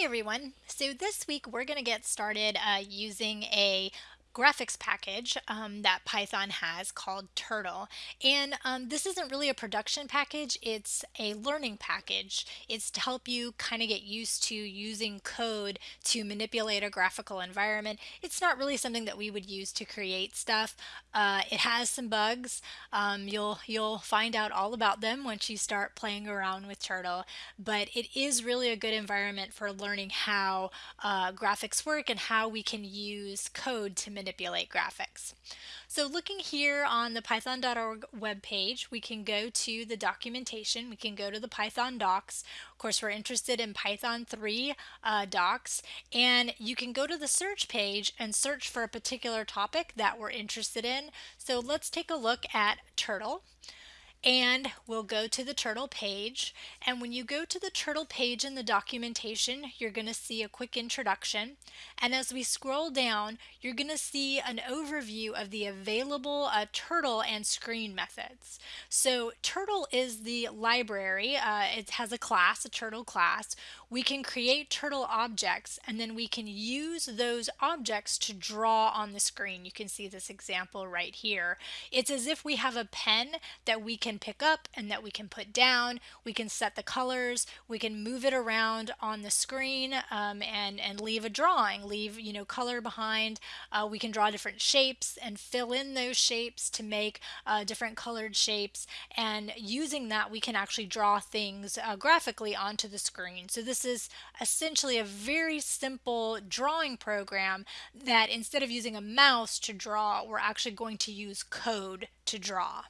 Everyone. So this week we're going to get started uh, using a graphics package um, that Python has called Turtle. And um, this isn't really a production package, it's a learning package. It's to help you kind of get used to using code to manipulate a graphical environment. It's not really something that we would use to create stuff. Uh, it has some bugs. Um, you'll, you'll find out all about them once you start playing around with Turtle, but it is really a good environment for learning how uh, graphics work and how we can use code to manipulate manipulate graphics. So looking here on the python.org webpage, we can go to the documentation, we can go to the Python docs. Of course, we're interested in Python 3 uh, docs, and you can go to the search page and search for a particular topic that we're interested in. So let's take a look at Turtle and we'll go to the turtle page. And when you go to the turtle page in the documentation you're going to see a quick introduction. And as we scroll down you're going to see an overview of the available uh, turtle and screen methods. So turtle is the library uh, it has a class a turtle class we can create turtle objects and then we can use those objects to draw on the screen you can see this example right here it's as if we have a pen that we can pick up and that we can put down. We can set the colors. We can move it around on the screen um, and, and leave a drawing, leave you know color behind. Uh, we can draw different shapes and fill in those shapes to make uh, different colored shapes. And using that, we can actually draw things uh, graphically onto the screen. So this is essentially a very simple drawing program that instead of using a mouse to draw, we're actually going to use code to draw.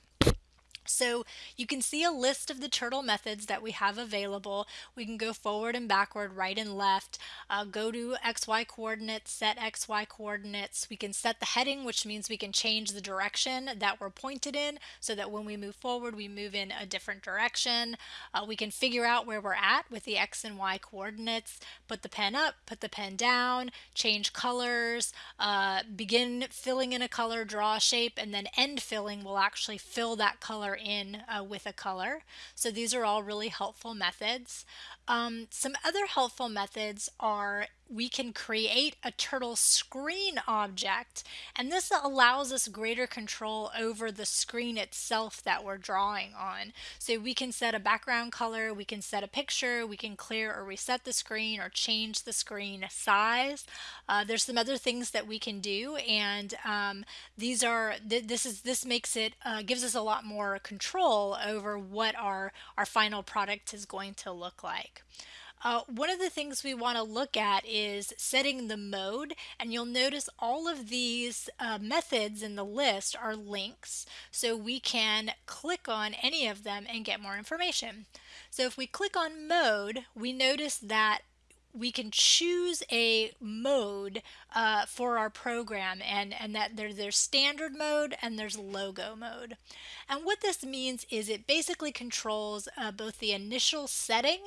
So you can see a list of the turtle methods that we have available. We can go forward and backward, right and left, uh, go to XY coordinates, set XY coordinates. We can set the heading, which means we can change the direction that we're pointed in so that when we move forward, we move in a different direction. Uh, we can figure out where we're at with the X and Y coordinates, put the pen up, put the pen down, change colors, uh, begin filling in a color, draw a shape, and then end filling will actually fill that color in uh, with a color. So these are all really helpful methods. Um, some other helpful methods are we can create a turtle screen object and this allows us greater control over the screen itself that we're drawing on. So we can set a background color, we can set a picture, we can clear or reset the screen or change the screen size. Uh, there's some other things that we can do and um, these are th this is this makes it uh, gives us a lot more control over what our our final product is going to look like. Uh, one of the things we want to look at is setting the mode and you'll notice all of these uh, methods in the list are links so we can click on any of them and get more information. So if we click on mode we notice that we can choose a mode uh, for our program and, and that there, there's standard mode and there's logo mode. And what this means is it basically controls uh, both the initial setting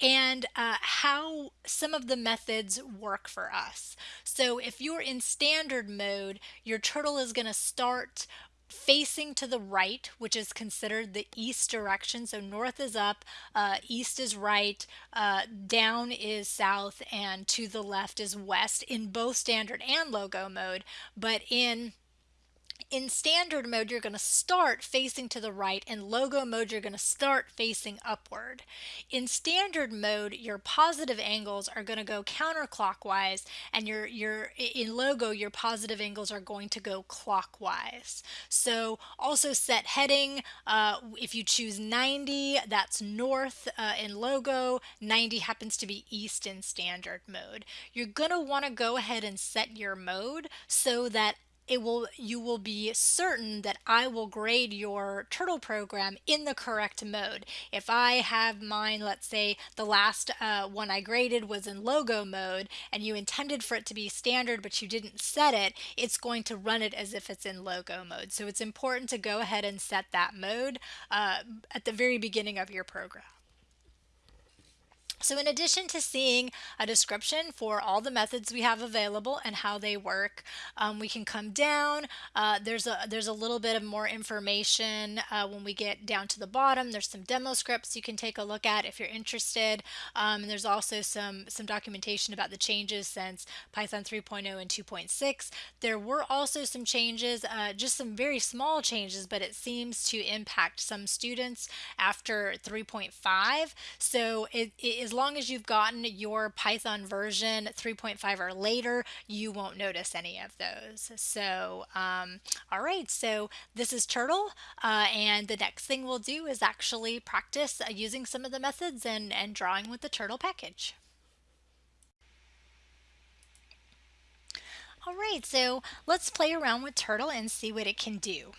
and uh, how some of the methods work for us. So if you're in standard mode, your turtle is going to start facing to the right, which is considered the east direction. So north is up, uh, east is right, uh, down is south, and to the left is west in both standard and logo mode. But in in standard mode, you're going to start facing to the right. In logo mode, you're going to start facing upward. In standard mode, your positive angles are going to go counterclockwise, and your, your in logo, your positive angles are going to go clockwise. So also set heading. Uh, if you choose 90, that's north uh, in logo. 90 happens to be east in standard mode. You're going to want to go ahead and set your mode so that it will you will be certain that I will grade your turtle program in the correct mode. If I have mine, let's say the last uh, one I graded was in logo mode and you intended for it to be standard but you didn't set it, it's going to run it as if it's in logo mode. So it's important to go ahead and set that mode uh, at the very beginning of your program. So in addition to seeing a description for all the methods we have available and how they work, um, we can come down. Uh, there's a there's a little bit of more information uh, when we get down to the bottom. There's some demo scripts you can take a look at if you're interested. Um, and there's also some some documentation about the changes since Python 3.0 and 2.6. There were also some changes, uh, just some very small changes, but it seems to impact some students after 3.5. So it, it as long as you've gotten your Python version 3.5 or later, you won't notice any of those. So, um, all right, so this is Turtle, uh, and the next thing we'll do is actually practice uh, using some of the methods and, and drawing with the Turtle package. All right, so let's play around with Turtle and see what it can do.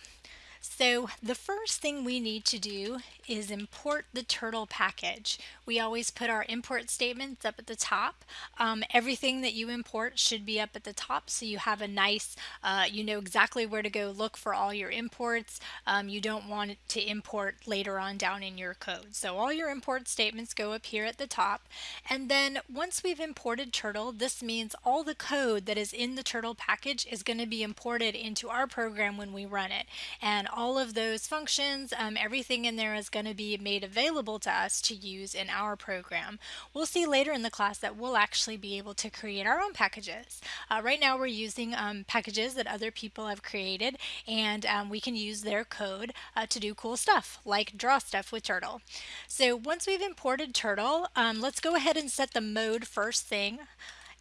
So the first thing we need to do is import the turtle package. We always put our import statements up at the top. Um, everything that you import should be up at the top so you have a nice, uh, you know exactly where to go look for all your imports. Um, you don't want to import later on down in your code. So all your import statements go up here at the top. And then once we've imported turtle, this means all the code that is in the turtle package is going to be imported into our program when we run it. And all of those functions, um, everything in there is going to be made available to us to use in our program. We'll see later in the class that we'll actually be able to create our own packages. Uh, right now we're using um, packages that other people have created and um, we can use their code uh, to do cool stuff like draw stuff with Turtle. So once we've imported Turtle, um, let's go ahead and set the mode first thing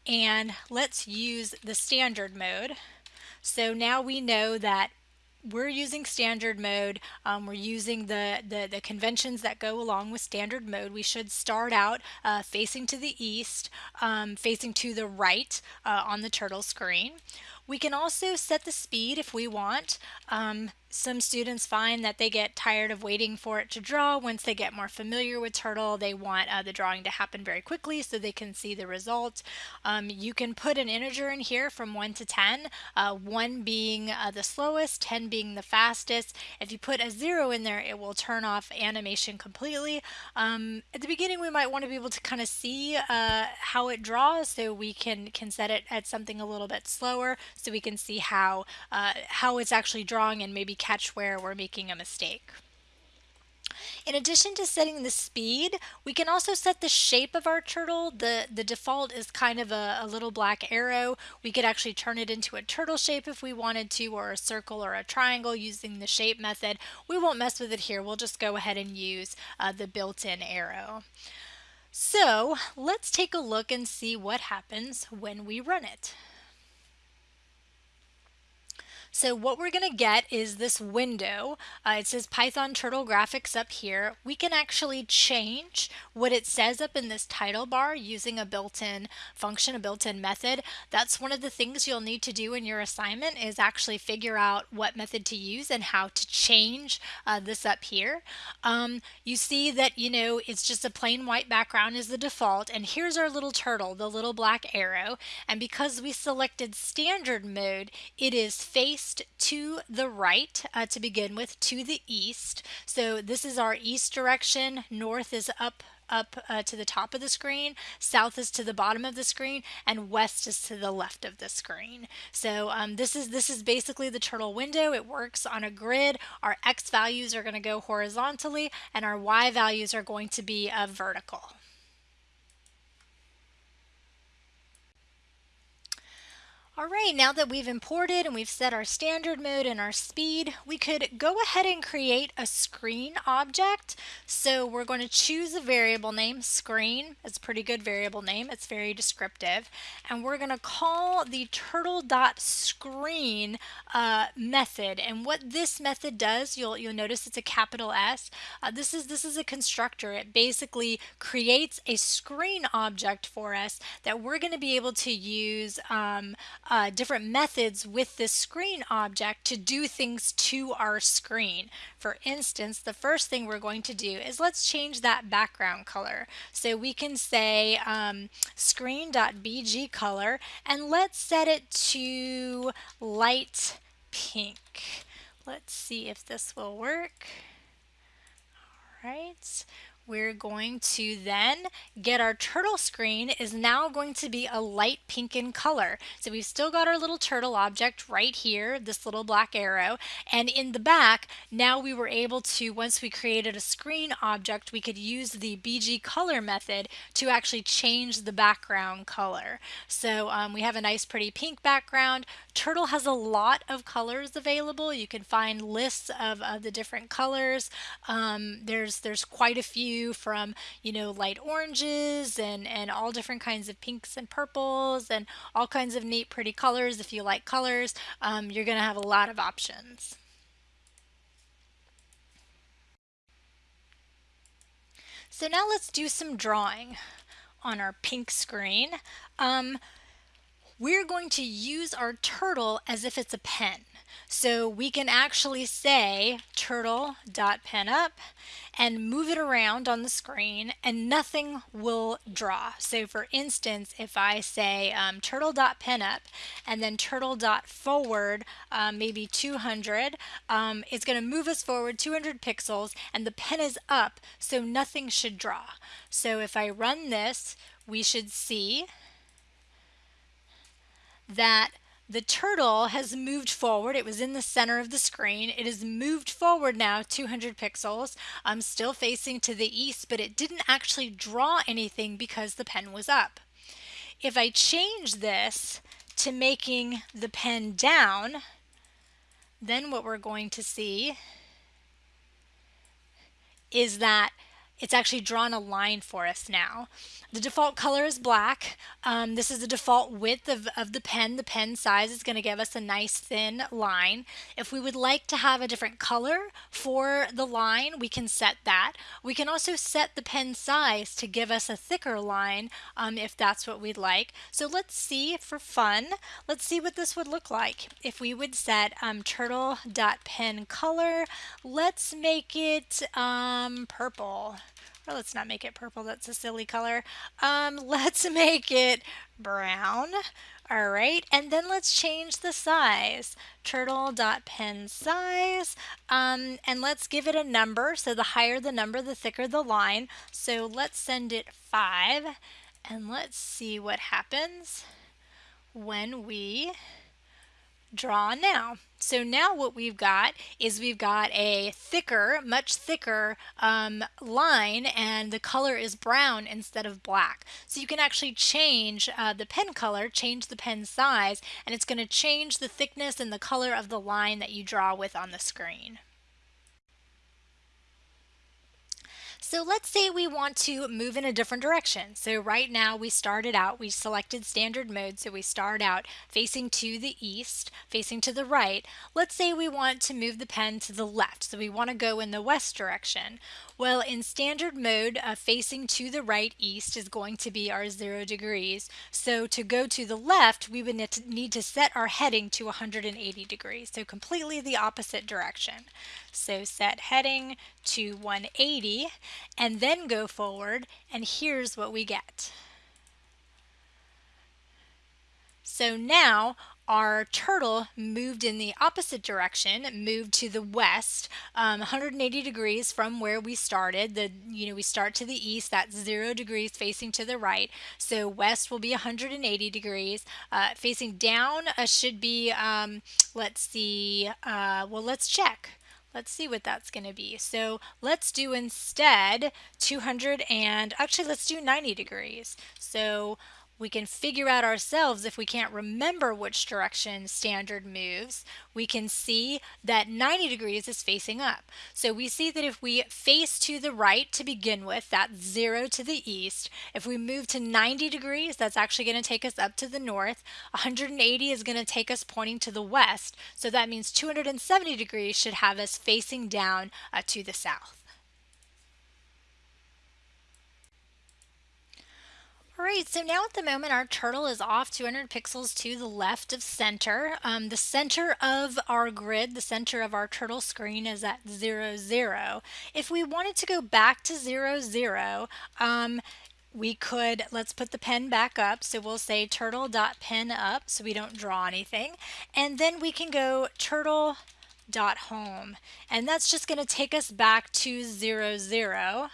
and let's use the standard mode. So now we know that we're using standard mode. Um, we're using the, the, the, conventions that go along with standard mode. We should start out uh, facing to the east, um, facing to the right uh, on the turtle screen. We can also set the speed if we want. Um, some students find that they get tired of waiting for it to draw. Once they get more familiar with Turtle, they want uh, the drawing to happen very quickly so they can see the result. Um, you can put an integer in here from 1 to 10, uh, 1 being uh, the slowest, 10 being the fastest. If you put a 0 in there, it will turn off animation completely. Um, at the beginning, we might want to be able to kind of see uh, how it draws, so we can, can set it at something a little bit slower so we can see how, uh, how it's actually drawing and maybe catch where we're making a mistake. In addition to setting the speed, we can also set the shape of our turtle. The, the default is kind of a, a, little black arrow. We could actually turn it into a turtle shape if we wanted to, or a circle or a triangle using the shape method. We won't mess with it here. We'll just go ahead and use uh, the built-in arrow. So let's take a look and see what happens when we run it. So what we're going to get is this window. Uh, it says Python Turtle Graphics up here. We can actually change what it says up in this title bar using a built-in function, a built-in method. That's one of the things you'll need to do in your assignment is actually figure out what method to use and how to change uh, this up here. Um, you see that, you know, it's just a plain white background is the default. And here's our little turtle, the little black arrow. And because we selected standard mode, it is face to the right uh, to begin with, to the east. So this is our east direction, north is up up uh, to the top of the screen, south is to the bottom of the screen, and west is to the left of the screen. So um, this is this is basically the turtle window. It works on a grid. Our x values are going to go horizontally, and our y values are going to be uh, vertical. All right, now that we've imported and we've set our standard mode and our speed, we could go ahead and create a screen object. So we're going to choose a variable name, screen. It's a pretty good variable name. It's very descriptive. And we're going to call the turtle.screen uh, method. And what this method does, you'll, you'll notice it's a capital S. Uh, this, is, this is a constructor. It basically creates a screen object for us that we're going to be able to use um, uh, different methods with this screen object to do things to our screen. For instance, the first thing we're going to do is let's change that background color. So we can say um, screen.bg color and let's set it to light pink. Let's see if this will work. All right. We're going to then get our turtle screen is now going to be a light pink in color. So we've still got our little turtle object right here, this little black arrow, and in the back, now we were able to, once we created a screen object, we could use the BG color method to actually change the background color. So um, we have a nice pretty pink background. Turtle has a lot of colors available. You can find lists of, of the different colors. Um, there's there's quite a few from you know light oranges and and all different kinds of pinks and purples and all kinds of neat pretty colors. If you like colors, um, you're gonna have a lot of options. So now let's do some drawing on our pink screen. Um, we're going to use our turtle as if it's a pen. So we can actually say turtle dot pen up and move it around on the screen and nothing will draw. So for instance, if I say um, turtle dot pen up and then turtle dot forward um, maybe 200, um, it's going to move us forward 200 pixels and the pen is up so nothing should draw. So if I run this, we should see that the turtle has moved forward. It was in the center of the screen. It has moved forward now 200 pixels. I'm still facing to the east, but it didn't actually draw anything because the pen was up. If I change this to making the pen down, then what we're going to see is that it's actually drawn a line for us now. The default color is black. Um, this is the default width of, of the pen. The pen size is going to give us a nice thin line. If we would like to have a different color for the line, we can set that. We can also set the pen size to give us a thicker line um, if that's what we'd like. So let's see for fun, let's see what this would look like. If we would set um, turtle.pen color, let's make it um, purple. Or let's not make it purple, that's a silly color. Um, let's make it brown. All right, and then let's change the size. Turtle.pen size, um, and let's give it a number. So the higher the number, the thicker the line. So let's send it five, and let's see what happens when we draw now. So now what we've got is we've got a thicker, much thicker um, line and the color is brown instead of black. So you can actually change uh, the pen color, change the pen size, and it's going to change the thickness and the color of the line that you draw with on the screen. So let's say we want to move in a different direction. So right now we started out, we selected standard mode, so we start out facing to the east, facing to the right. Let's say we want to move the pen to the left, so we want to go in the west direction. Well, in standard mode, uh, facing to the right east is going to be our zero degrees. So to go to the left, we would need to set our heading to 180 degrees. So completely the opposite direction. So set heading to 180 and then go forward and here's what we get. So now our turtle moved in the opposite direction, moved to the west, um, 180 degrees from where we started. The you know we start to the east, that's zero degrees facing to the right. So west will be 180 degrees. Uh, facing down uh, should be um, let's see. Uh, well, let's check. Let's see what that's going to be. So let's do instead 200 and actually let's do 90 degrees. So we can figure out ourselves if we can't remember which direction standard moves, we can see that 90 degrees is facing up. So we see that if we face to the right to begin with, that's zero to the east. If we move to 90 degrees, that's actually going to take us up to the north. 180 is going to take us pointing to the west. So that means 270 degrees should have us facing down uh, to the south. All right, so now at the moment our turtle is off 200 pixels to the left of center. Um, the center of our grid, the center of our turtle screen is at 0, 0. If we wanted to go back to 0, 0, um, we could, let's put the pen back up. So we'll say turtle dot pen up so we don't draw anything. And then we can go turtle dot home. And that's just going to take us back to 0, 0.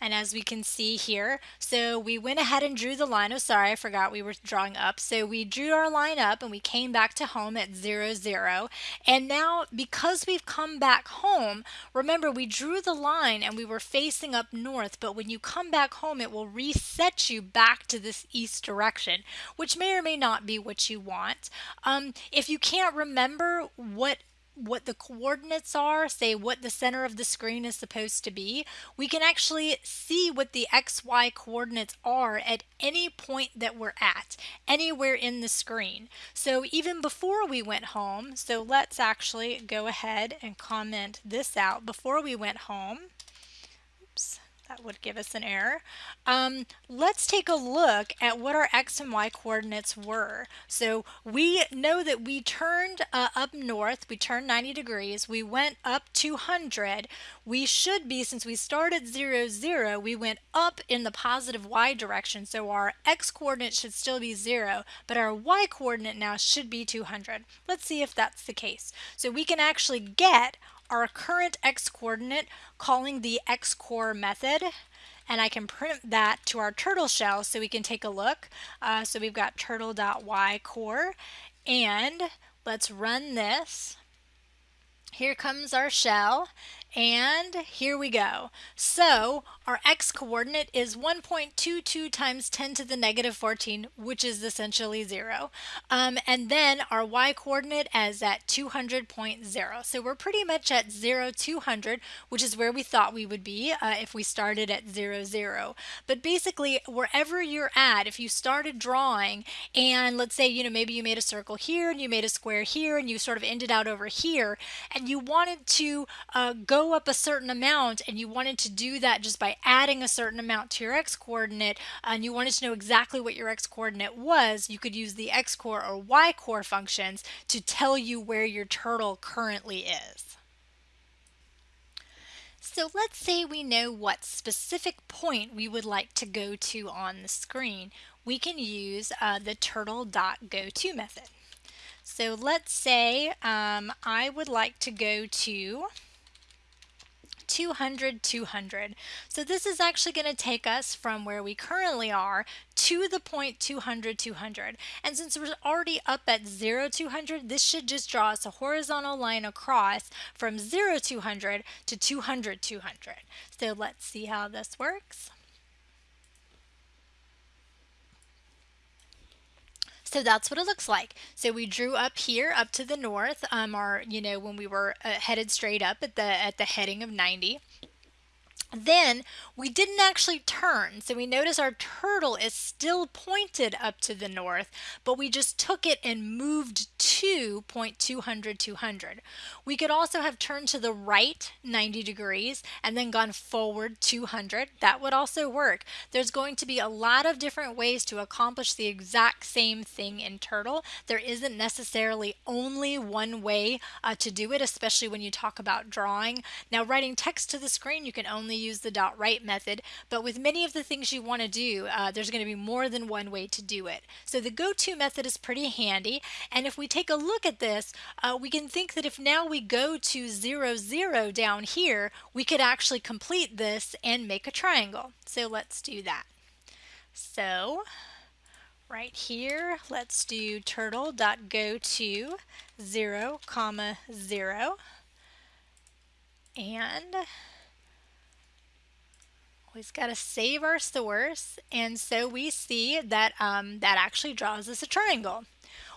And as we can see here, so we went ahead and drew the line. Oh, sorry, I forgot we were drawing up. So we drew our line up and we came back to home at 0, 0. And now because we've come back home, remember we drew the line and we were facing up north, but when you come back home, it will reset you back to this east direction, which may or may not be what you want. Um, if you can't remember what what the coordinates are, say what the center of the screen is supposed to be, we can actually see what the XY coordinates are at any point that we're at, anywhere in the screen. So even before we went home, so let's actually go ahead and comment this out. Before we went home, that would give us an error. Um, let's take a look at what our x and y coordinates were. So we know that we turned uh, up north, we turned 90 degrees, we went up 200. We should be, since we started 0, 0, we went up in the positive y direction. So our x coordinate should still be 0, but our y coordinate now should be 200. Let's see if that's the case. So we can actually get our current x coordinate calling the xcor method and I can print that to our turtle shell so we can take a look. Uh, so we've got turtle.ycor and let's run this. Here comes our shell and here we go. So our x coordinate is 1.22 times 10 to the negative 14, which is essentially 0. Um, and then our y coordinate is at 200.0. So we're pretty much at 0, 200, which is where we thought we would be uh, if we started at 0, 0. But basically, wherever you're at, if you started drawing and let's say, you know, maybe you made a circle here and you made a square here and you sort of ended out over here and you wanted to uh, go up a certain amount and you wanted to do that just by adding a certain amount to your x coordinate and you wanted to know exactly what your x coordinate was, you could use the xcor or ycor functions to tell you where your turtle currently is. So let's say we know what specific point we would like to go to on the screen. We can use uh, the turtle.goto method. So let's say um, I would like to go to 200, 200. So this is actually going to take us from where we currently are to the point 200, 200. And since we're already up at 0, 200, this should just draw us a horizontal line across from 0, 200 to 200, 200. So let's see how this works. So that's what it looks like. So we drew up here up to the north, um, our, you know, when we were uh, headed straight up at the, at the heading of 90. Then we didn't actually turn, so we notice our turtle is still pointed up to the north, but we just took it and moved to point 200, 200. We could also have turned to the right 90 degrees and then gone forward 200. That would also work. There's going to be a lot of different ways to accomplish the exact same thing in Turtle. There isn't necessarily only one way uh, to do it, especially when you talk about drawing. Now, writing text to the screen, you can only use the dot write method, but with many of the things you want to do, uh, there's going to be more than one way to do it. So the go-to method is pretty handy, and if we take a look at this, uh, we can think that if now we go to 0, 0 down here, we could actually complete this and make a triangle. So let's do that. So right here, let's do turtle turtle.go to 0, comma 0. And Always got to save our source. And so we see that um, that actually draws us a triangle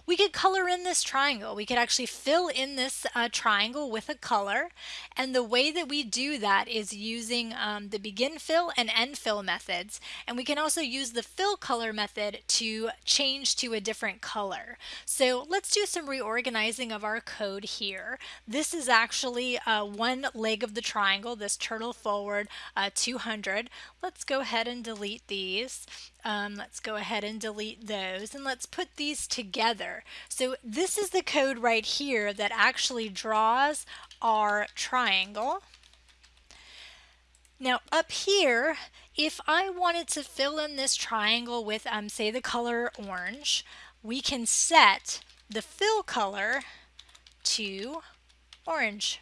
we could color in this triangle. We could actually fill in this uh, triangle with a color. And the way that we do that is using um, the begin fill and end fill methods. And we can also use the fill color method to change to a different color. So let's do some reorganizing of our code here. This is actually uh, one leg of the triangle, this turtle forward uh, 200. Let's go ahead and delete these. Um, let's go ahead and delete those and let's put these together. So this is the code right here that actually draws our triangle. Now up here, if I wanted to fill in this triangle with, um, say, the color orange, we can set the fill color to orange.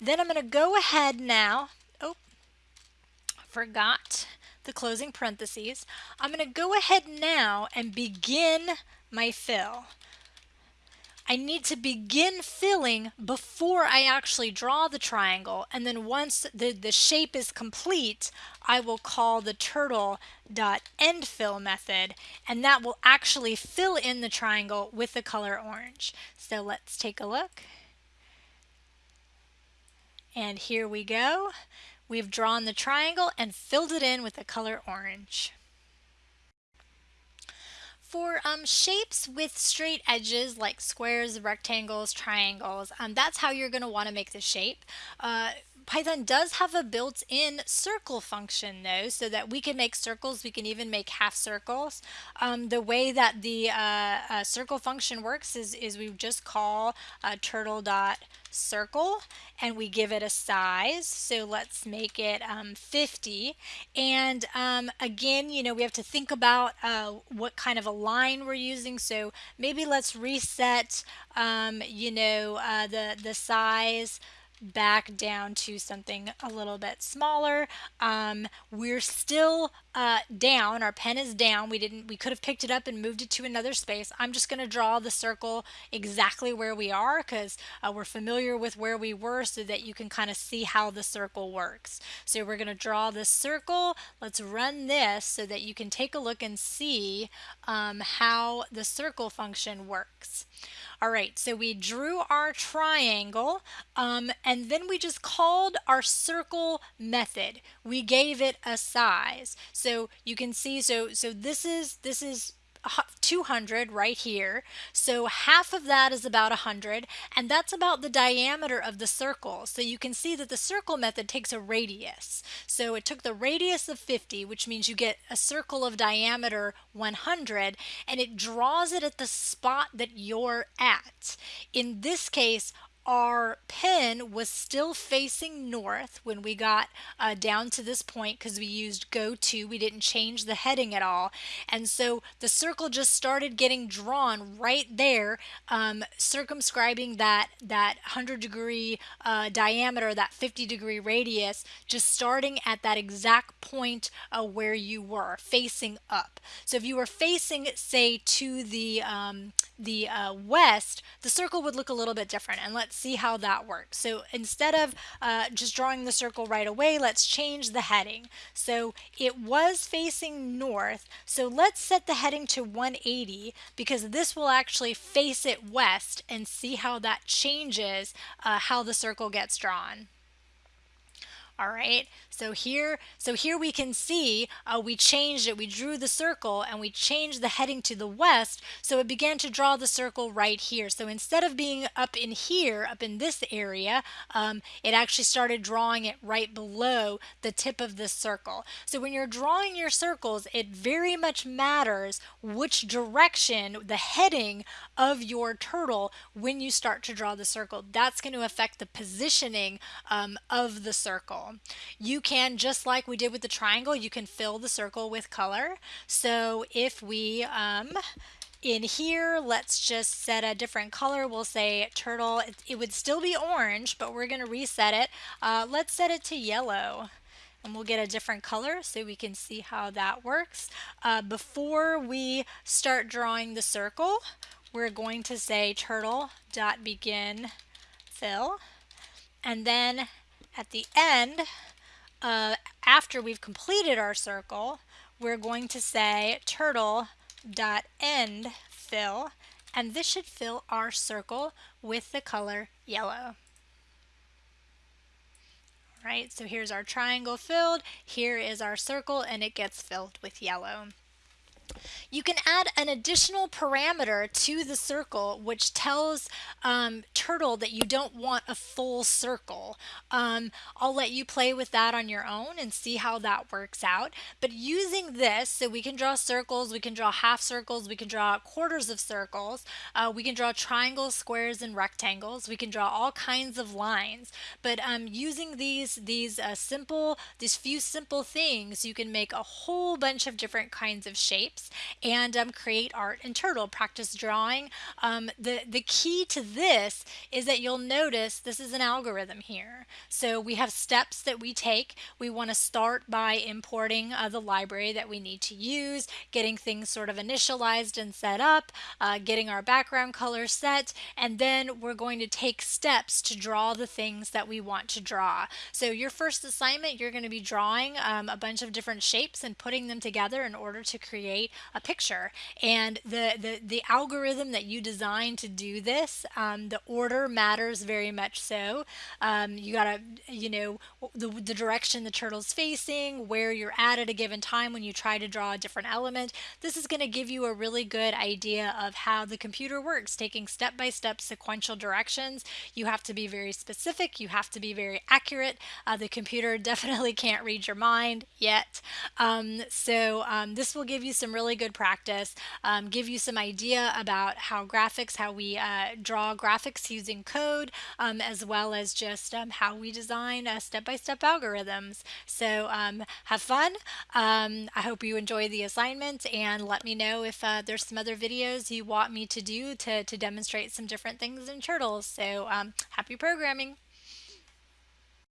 Then I'm going to go ahead now oh, forgot the closing parentheses. I'm going to go ahead now and begin my fill. I need to begin filling before I actually draw the triangle and then once the, the shape is complete I will call the turtle dot end fill method and that will actually fill in the triangle with the color orange. So let's take a look. And here we go. We've drawn the triangle and filled it in with the color orange. For um, shapes with straight edges like squares, rectangles, triangles, um, that's how you're going to want to make the shape. Uh, Python does have a built-in circle function though, so that we can make circles, we can even make half circles. Um, the way that the uh, uh, circle function works is, is we just call uh, turtle dot circle and we give it a size. So let's make it um, 50. And um, again, you know, we have to think about uh, what kind of a line we're using. So maybe let's reset, um, you know, uh, the, the size back down to something a little bit smaller. Um, we're still uh, down. Our pen is down. We didn't. We could have picked it up and moved it to another space. I'm just going to draw the circle exactly where we are because uh, we're familiar with where we were so that you can kind of see how the circle works. So we're going to draw this circle. Let's run this so that you can take a look and see um, how the circle function works. All right, so we drew our triangle um, and then we just called our circle method. We gave it a size. So you can see, so so this is this is 200 right here. So half of that is about 100 and that's about the diameter of the circle. So you can see that the circle method takes a radius. So it took the radius of 50 which means you get a circle of diameter 100 and it draws it at the spot that you're at. In this case our pen was still facing north when we got uh, down to this point because we used go to. We didn't change the heading at all. And so the circle just started getting drawn right there, um, circumscribing that, that 100 degree uh, diameter, that 50 degree radius, just starting at that exact point uh, where you were, facing up. So if you were facing, say, to the, um, the uh, west, the circle would look a little bit different. And let's see how that works. So instead of uh, just drawing the circle right away, let's change the heading. So it was facing north. So let's set the heading to 180 because this will actually face it west and see how that changes uh, how the circle gets drawn. All right, so here, so here we can see uh, we changed it. We drew the circle and we changed the heading to the west. So it began to draw the circle right here. So instead of being up in here, up in this area, um, it actually started drawing it right below the tip of this circle. So when you're drawing your circles, it very much matters which direction, the heading of your turtle when you start to draw the circle. That's going to affect the positioning um, of the circle. You can, just like we did with the triangle, you can fill the circle with color. So if we, um, in here, let's just set a different color. We'll say turtle. It, it would still be orange, but we're going to reset it. Uh, let's set it to yellow and we'll get a different color so we can see how that works. Uh, before we start drawing the circle, we're going to say turtle dot begin fill and then at the end uh, after we've completed our circle, we're going to say turtle dot end fill, and this should fill our circle with the color yellow. All right, so here's our triangle filled, here is our circle, and it gets filled with yellow. You can add an additional parameter to the circle which tells um, Turtle that you don't want a full circle. Um, I'll let you play with that on your own and see how that works out. But using this, so we can draw circles, we can draw half circles, we can draw quarters of circles, uh, we can draw triangles, squares, and rectangles. We can draw all kinds of lines. But um, using these, these uh, simple, these few simple things, you can make a whole bunch of different kinds of shapes and um, create art in Turtle, practice drawing. Um, the, the key to this is that you'll notice this is an algorithm here. So we have steps that we take. We want to start by importing uh, the library that we need to use, getting things sort of initialized and set up, uh, getting our background color set, and then we're going to take steps to draw the things that we want to draw. So your first assignment, you're going to be drawing um, a bunch of different shapes and putting them together in order to create a picture. And the, the, the algorithm that you design to do this, um, the order matters very much so. Um, you gotta, you know, the, the direction the turtle's facing, where you're at at a given time when you try to draw a different element. This is going to give you a really good idea of how the computer works, taking step-by-step -step sequential directions. You have to be very specific. You have to be very accurate. Uh, the computer definitely can't read your mind yet. Um, so um, this will give you some really good practice, um, give you some idea about how graphics, how we uh, draw graphics using code, um, as well as just um, how we design uh, step-by-step -step algorithms. So um, have fun. I hope you enjoy the assignment and let me know if uh, there's some other videos you want me to do to, to demonstrate some different things in Turtles. So happy programming.